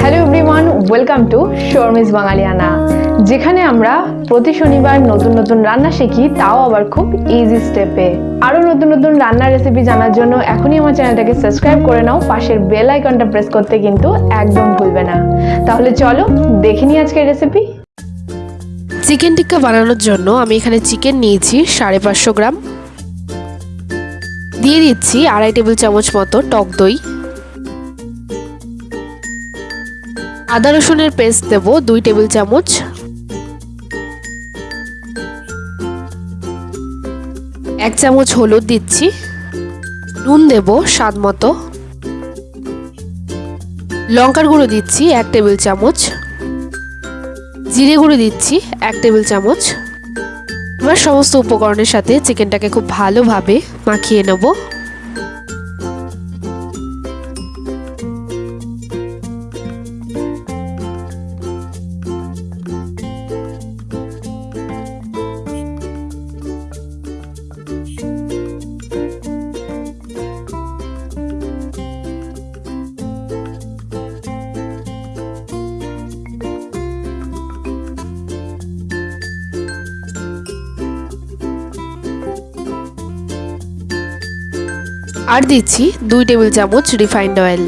Hello everyone welcome to Sharmi's Bangaliana যেখানে আমরা প্রতি শনিবার নতুন নতুন রান্না শিখি, তাও আবার খুব ইজি স্টেপে আরও নতুন নতুন রান্নার রেসিপি জানার জন্য এখনই আমার চ্যানেলটাকে সাবস্ক্রাইব করে নাও, পাশের বেল আইকনটা প্রেস করতে কিন্তু একদম ভুলবে না। তাহলে চলো দেখে নিই আজকের রেসিপি চিকেন টিক্কা বানানোর জন্য আমি এখানে চিকেন নিয়েছি সাড়ে পাঁচশো গ্রাম। দিয়ে দিচ্ছি আড়াই টেবিল চামচ মতো টক দই। আদা রসুনের পেস্ট দেব, দুই টেবিল চামচ। এক চামচ হলুদ দিচ্ছি। নুন দেব স্বাদ মতো। লঙ্কার গুঁড়ো দিচ্ছি এক টেবিল চামচ। জিরে গুঁড়ো দিচ্ছি এক টেবিল চামচ। এবার সমস্ত উপকরণের সাথে চিকেনটাকে খুব ভালোভাবে মাখিয়ে নেব। আর দিচ্ছি দুই টেবিল চামচ রিফাইন্ড অয়েল।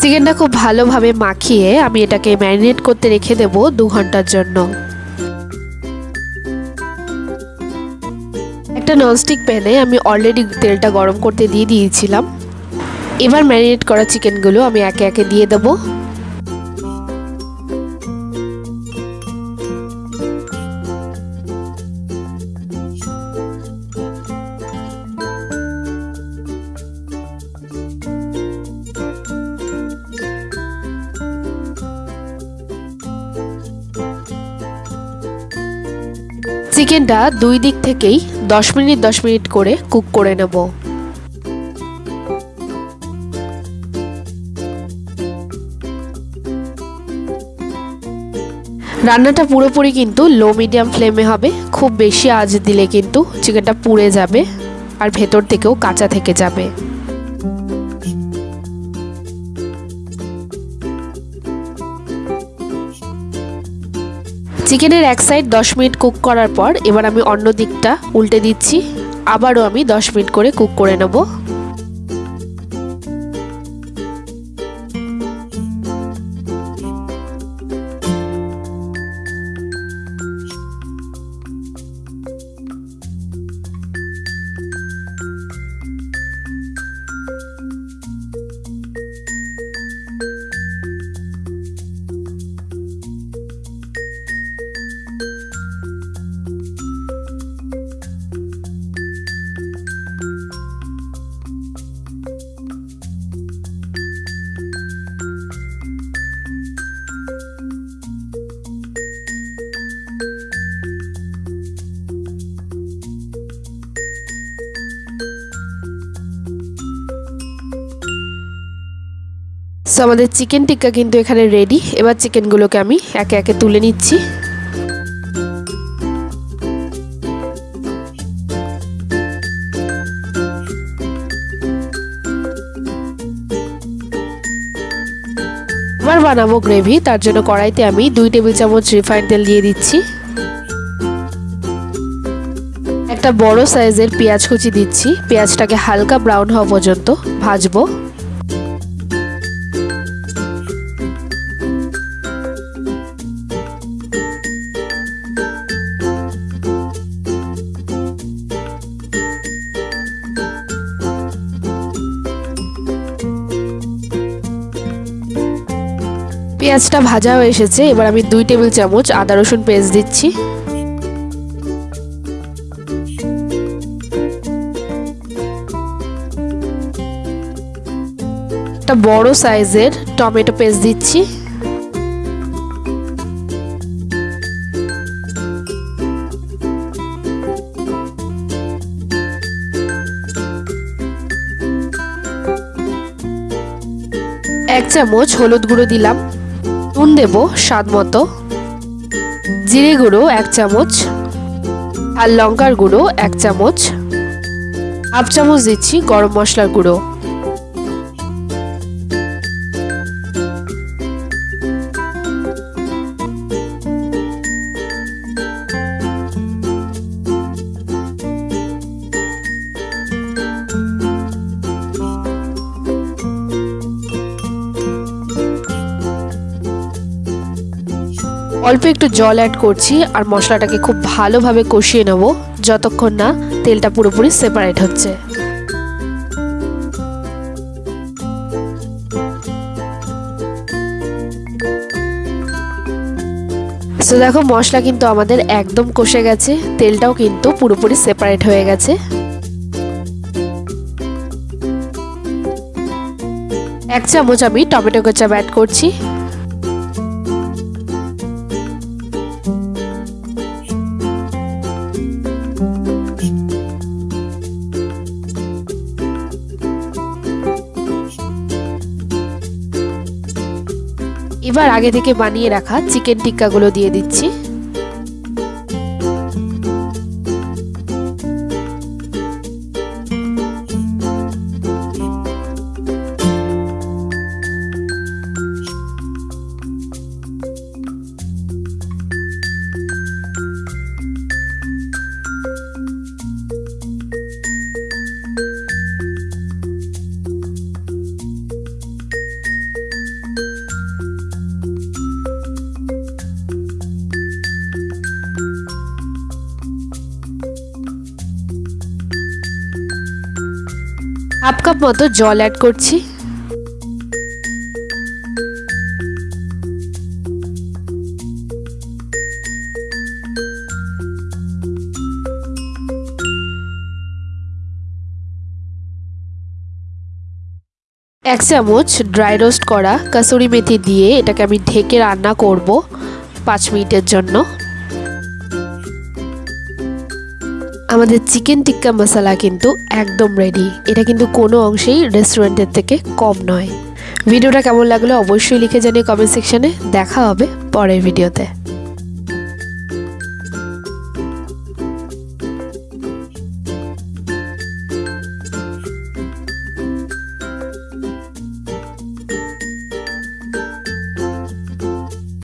চিকেনটা খুব ভালোভাবে মাখিয়ে আমি এটাকে ম্যারিনেট করতে রেখে দেব দু ঘণ্টার জন্য। একটা ননস্টিক প্যানে আমি অলরেডি তেলটা গরম করতে দিয়ে দিয়েছিলাম। এবার ম্যারিনেট করা চিকেনগুলো আমি একে একে দিয়ে দেবো। চিকেনটা দুই দিক থেকেই দশ মিনিট দশ মিনিট করে কুক করে নেব। রান্নাটা পুরোপুরি কিন্তু লো মিডিয়াম ফ্লেমে হবে। খুব বেশি আঁচ দিলে কিন্তু চিকেনটা পুড়ে যাবে আর ভেতর থেকেও কাঁচা থেকে যাবে। চিকেনের এক সাইড দশ মিনিট কুক করার পর এবার আমি অন্য দিকটা উল্টে দিচ্ছি। আবারও আমি দশ মিনিট করে কুক করে নেব। আমাদের চিকেন টিক্কা কিন্তু এখানে রেডি এবার চিকেনগুলোকে আমি একে একে তুলে নিচ্ছি। এবার বানাবো গ্রেভি তার জন্য কড়াইতে আমি দুই টেবিল চামচ রিফাইন তেল দিয়ে দিচ্ছি। একটা বড় সাইজের পেঁয়াজ কুচি দিচ্ছি। পেঁয়াজটাকে হালকা ব্রাউন হওয়া পর্যন্ত ভাজবো। পেঁয়াজটা ভাজা হয়ে এসেছে, এবার আমি দুই টেবিল চামচ আদা রসুন পেস্ট দিচ্ছি। একটা বড় সাইজের টমেটো পেস্ট দিচ্ছি। এক চামচ হলুদ গুঁড়ো দিলাম। নুন দেব স্বাদ মতো। জিরে গুঁড়ো এক চামচ আর লঙ্কার গুঁড়ো এক চামচ। হাফ চামচ দিচ্ছি গরম মশলার গুঁড়ো। অল্প একটু জল অ্যাড করছি আর মশলাটাকে খুব ভালোভাবে কষিয়ে নেব। যতক্ষণ না তেলটা পুরোপুরি সেপারেট হচ্ছে। তো দেখো, মশলা কিন্তু আমাদের একদম কষে গেছে। তেলটাও কিন্তু পুরোপুরি সেপারেট হয়ে গেছে। এক চামচ আমি টমেটো কেচাপ অ্যাড করছি। এবার আগে থেকে বানিয়ে রাখা চিকেন টিক্কাগুলো দিয়ে দিচ্ছি। হাফ কাপ মতো জল অ্যাড করছি। এক চামচ ড্রাই রোস্ট করা কাসুরি মেথি দিয়ে এটাকে আমি ঢেকে রান্না করব পাঁচ মিনিটের জন্য। আমাদের চিকেন টিক্কা মশালা কিন্তু একদম রেডি এটা কিন্তু কোনো অংশেই রেস্টুরেন্টের থেকে কম নয়। ভিডিওটা কেমন লাগল অবশ্যই লিখে জানিয়ে কমেন্ট সেকশানে দেখা হবে পরের ভিডিওতে